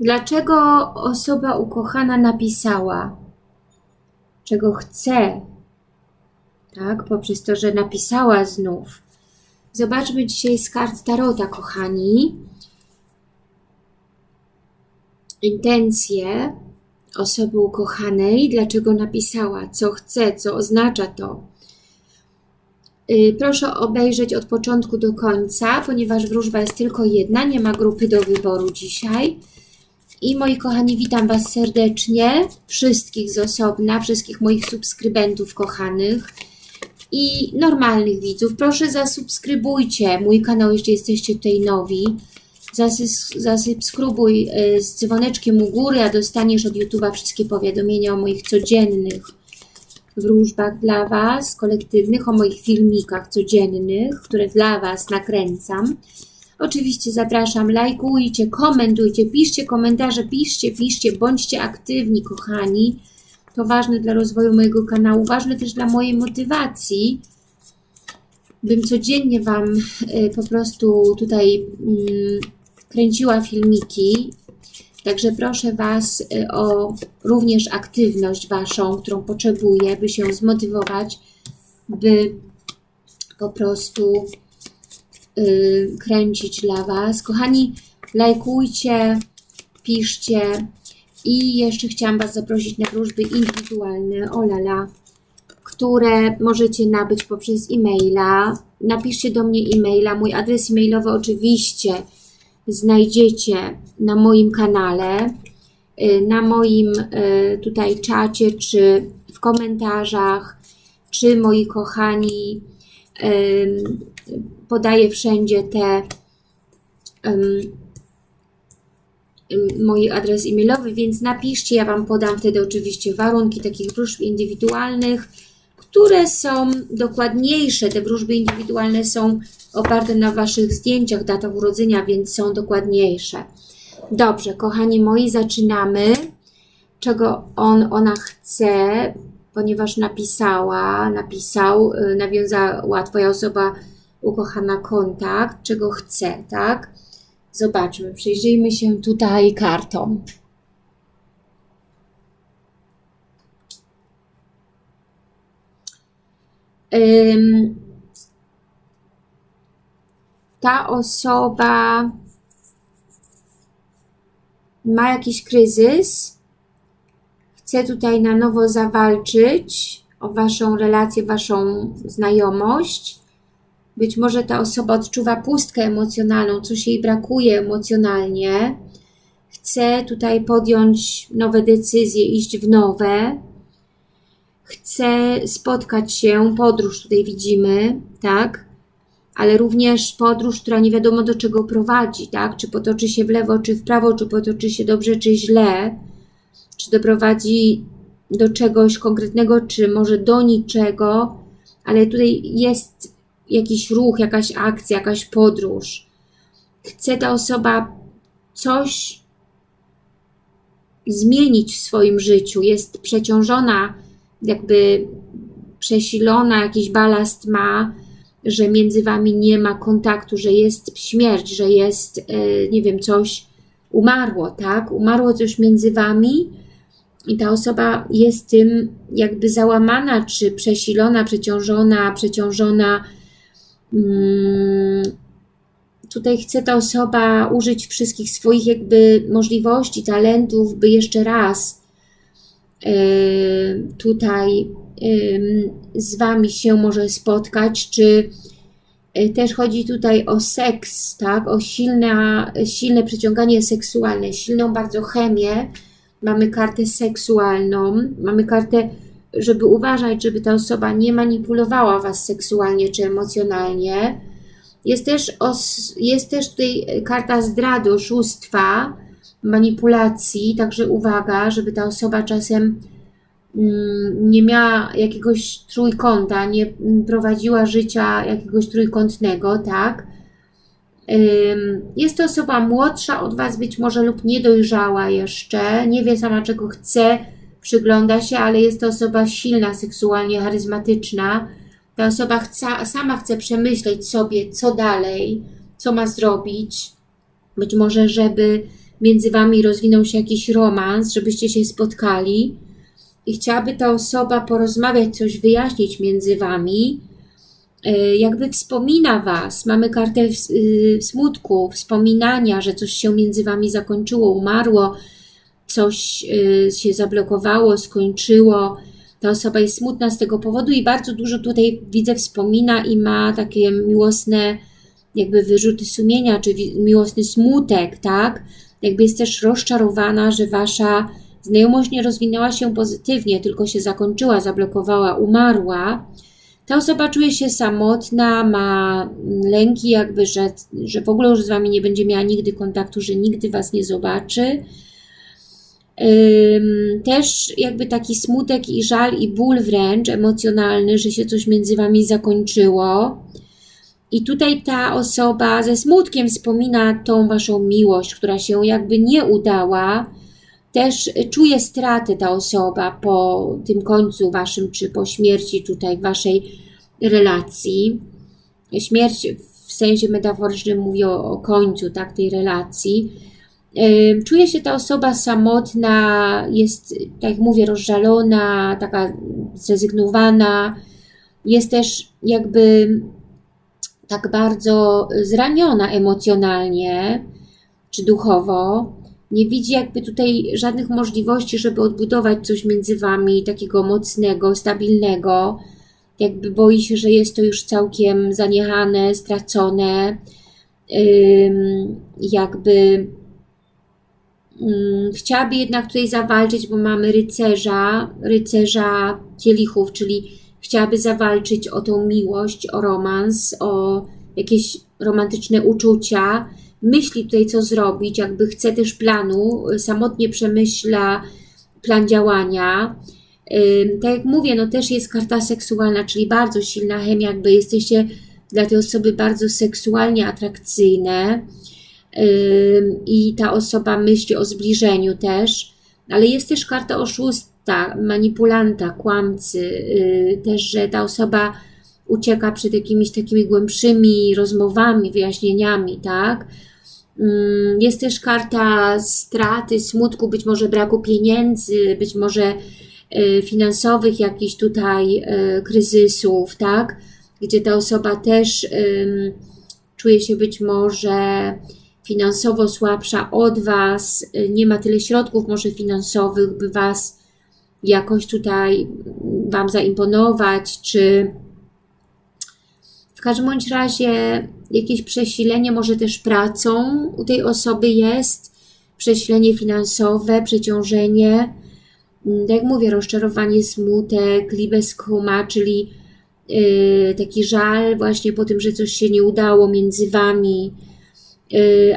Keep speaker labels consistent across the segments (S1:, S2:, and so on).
S1: Dlaczego osoba ukochana napisała, czego chce, tak, poprzez to, że napisała znów. Zobaczmy dzisiaj z kart Tarota, kochani. Intencje osoby ukochanej, dlaczego napisała, co chce, co oznacza to. Y, proszę obejrzeć od początku do końca, ponieważ wróżba jest tylko jedna, nie ma grupy do wyboru dzisiaj. I moi kochani, witam Was serdecznie, wszystkich z osobna, wszystkich moich subskrybentów kochanych i normalnych widzów. Proszę zasubskrybujcie mój kanał, jeśli jesteście tutaj nowi. Zasubskrybuj y, z dzwoneczkiem u góry, a dostaniesz od YouTube'a wszystkie powiadomienia o moich codziennych wróżbach dla Was, kolektywnych, o moich filmikach codziennych, które dla Was nakręcam. Oczywiście zapraszam, lajkujcie, komentujcie, piszcie komentarze, piszcie, piszcie, bądźcie aktywni, kochani. To ważne dla rozwoju mojego kanału, ważne też dla mojej motywacji, bym codziennie Wam y, po prostu tutaj mm, kręciła filmiki. Także proszę Was y, o również aktywność Waszą, którą potrzebuję, by się zmotywować, by po prostu Y, kręcić dla Was. Kochani, lajkujcie, piszcie i jeszcze chciałam Was zaprosić na wróżby indywidualne, olala, które możecie nabyć poprzez e-maila. Napiszcie do mnie e-maila. Mój adres e-mailowy oczywiście znajdziecie na moim kanale, y, na moim y, tutaj czacie, czy w komentarzach, czy moi kochani podaję wszędzie te mój adres e-mailowy, więc napiszcie, ja Wam podam wtedy oczywiście warunki takich wróżb indywidualnych, które są dokładniejsze. Te wróżby indywidualne są oparte na Waszych zdjęciach, datach urodzenia, więc są dokładniejsze. Dobrze, kochani moi, zaczynamy. Czego on, ona chce, ponieważ napisała, napisał, y, nawiązała Twoja osoba ukochana kontakt, czego chce, tak? Zobaczmy, przyjrzyjmy się tutaj kartom. ta osoba ma jakiś kryzys, chce tutaj na nowo zawalczyć o Waszą relację, Waszą znajomość, być może ta osoba odczuwa pustkę emocjonalną, coś jej brakuje emocjonalnie. Chce tutaj podjąć nowe decyzje, iść w nowe. Chce spotkać się, podróż tutaj widzimy, tak? Ale również podróż, która nie wiadomo do czego prowadzi, tak? Czy potoczy się w lewo, czy w prawo, czy potoczy się dobrze, czy źle. Czy doprowadzi do czegoś konkretnego, czy może do niczego, ale tutaj jest jakiś ruch, jakaś akcja, jakaś podróż. Chce ta osoba coś zmienić w swoim życiu, jest przeciążona, jakby przesilona, jakiś balast ma, że między Wami nie ma kontaktu, że jest śmierć, że jest, e, nie wiem, coś umarło, tak? Umarło coś między Wami i ta osoba jest tym jakby załamana, czy przesilona, przeciążona, przeciążona tutaj chce ta osoba użyć wszystkich swoich jakby możliwości, talentów, by jeszcze raz e, tutaj z Wami się może spotkać, czy e, też chodzi tutaj o seks, tak, o silne, silne przyciąganie seksualne, silną bardzo chemię, mamy kartę seksualną, mamy kartę żeby uważać, żeby ta osoba nie manipulowała Was seksualnie czy emocjonalnie. Jest też, os, jest też tutaj karta zdrady, oszustwa, manipulacji, także uwaga, żeby ta osoba czasem mm, nie miała jakiegoś trójkąta, nie prowadziła życia jakiegoś trójkątnego, tak? Jest to osoba młodsza od Was być może lub niedojrzała jeszcze, nie wie sama czego chce, przygląda się, ale jest to osoba silna, seksualnie charyzmatyczna. Ta osoba chce, sama chce przemyśleć sobie, co dalej, co ma zrobić. Być może, żeby między Wami rozwinął się jakiś romans, żebyście się spotkali i chciałaby ta osoba porozmawiać, coś wyjaśnić między Wami, e, jakby wspomina Was. Mamy kartę y, smutku, wspominania, że coś się między Wami zakończyło, umarło, coś y, się zablokowało, skończyło. Ta osoba jest smutna z tego powodu i bardzo dużo tutaj widzę wspomina i ma takie miłosne jakby wyrzuty sumienia, czy miłosny smutek, tak? Jakby jest też rozczarowana, że Wasza znajomość nie rozwinęła się pozytywnie, tylko się zakończyła, zablokowała, umarła. Ta osoba czuje się samotna, ma lęki jakby, że, że w ogóle już z Wami nie będzie miała nigdy kontaktu, że nigdy Was nie zobaczy. Też jakby taki smutek i żal i ból wręcz emocjonalny, że się coś między Wami zakończyło. I tutaj ta osoba ze smutkiem wspomina tą Waszą miłość, która się jakby nie udała. Też czuje straty ta osoba po tym końcu Waszym, czy po śmierci tutaj Waszej relacji. Śmierć w sensie metaforycznym mówi o, o końcu tak, tej relacji. Czuje się ta osoba samotna, jest, tak jak mówię, rozżalona, taka zrezygnowana. Jest też jakby tak bardzo zraniona emocjonalnie czy duchowo, nie widzi jakby tutaj żadnych możliwości, żeby odbudować coś między Wami takiego mocnego, stabilnego, jakby boi się, że jest to już całkiem zaniechane, stracone, jakby chciałaby jednak tutaj zawalczyć, bo mamy rycerza, rycerza kielichów, czyli chciałaby zawalczyć o tą miłość, o romans, o jakieś romantyczne uczucia, myśli tutaj co zrobić, jakby chce też planu, samotnie przemyśla plan działania. Tak jak mówię, no też jest karta seksualna, czyli bardzo silna chemia, jakby jesteście dla tej osoby bardzo seksualnie atrakcyjne i ta osoba myśli o zbliżeniu też, ale jest też karta oszustwa, manipulanta, kłamcy, y, też, że ta osoba ucieka przed jakimiś takimi głębszymi rozmowami, wyjaśnieniami, tak? Jest też karta straty, smutku, być może braku pieniędzy, być może y, finansowych jakichś tutaj y, kryzysów, tak? Gdzie ta osoba też czuje się być może finansowo słabsza od Was, nie ma tyle środków może finansowych, by Was jakoś tutaj Wam zaimponować, czy w każdym bądź razie jakieś przesilenie może też pracą u tej osoby jest, przesilenie finansowe, przeciążenie, mm, tak jak mówię, rozczarowanie, smutek, liebeskuma, czyli yy, taki żal właśnie po tym, że coś się nie udało między Wami,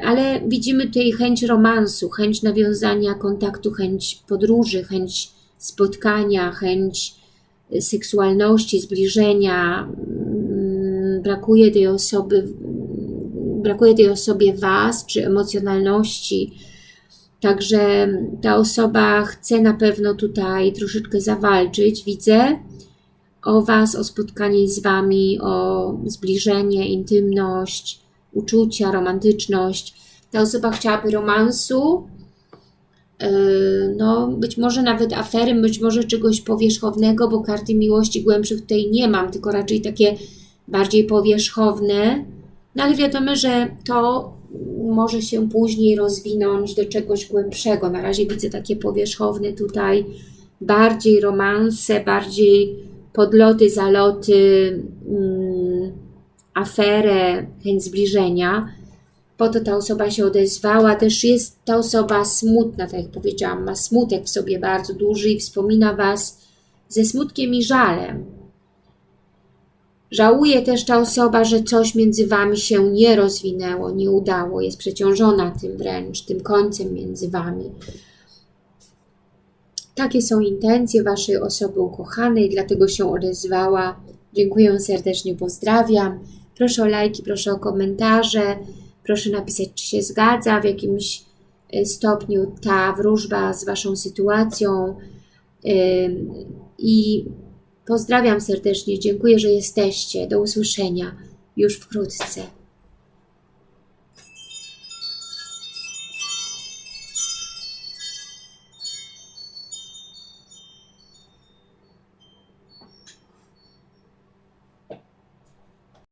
S1: ale widzimy tutaj chęć romansu, chęć nawiązania kontaktu, chęć podróży, chęć spotkania, chęć seksualności, zbliżenia, mm, brakuje tej osoby, brakuje tej osobie Was, czy emocjonalności. Także ta osoba chce na pewno tutaj troszeczkę zawalczyć, widzę, o Was, o spotkanie z Wami, o zbliżenie, intymność, uczucia, romantyczność. Ta osoba chciałaby romansu, Yy, no, być może nawet afery, być może czegoś powierzchownego, bo karty miłości głębszych tutaj nie mam, tylko raczej takie bardziej powierzchowne. No ale wiadomo, że to może się później rozwinąć do czegoś głębszego. Na razie widzę takie powierzchowne tutaj, bardziej romanse, bardziej podloty, zaloty, mm, aferę, chęć zbliżenia po to ta osoba się odezwała. Też jest ta osoba smutna, tak jak powiedziałam, ma smutek w sobie bardzo duży i wspomina Was ze smutkiem i żalem. Żałuje też ta osoba, że coś między Wami się nie rozwinęło, nie udało, jest przeciążona tym wręcz, tym końcem między Wami. Takie są intencje Waszej osoby ukochanej, dlatego się odezwała. Dziękuję serdecznie, pozdrawiam. Proszę o lajki, proszę o komentarze. Proszę napisać, czy się zgadza w jakimś y, stopniu ta wróżba z Waszą sytuacją. I pozdrawiam serdecznie. Dziękuję, że jesteście. Do usłyszenia już wkrótce.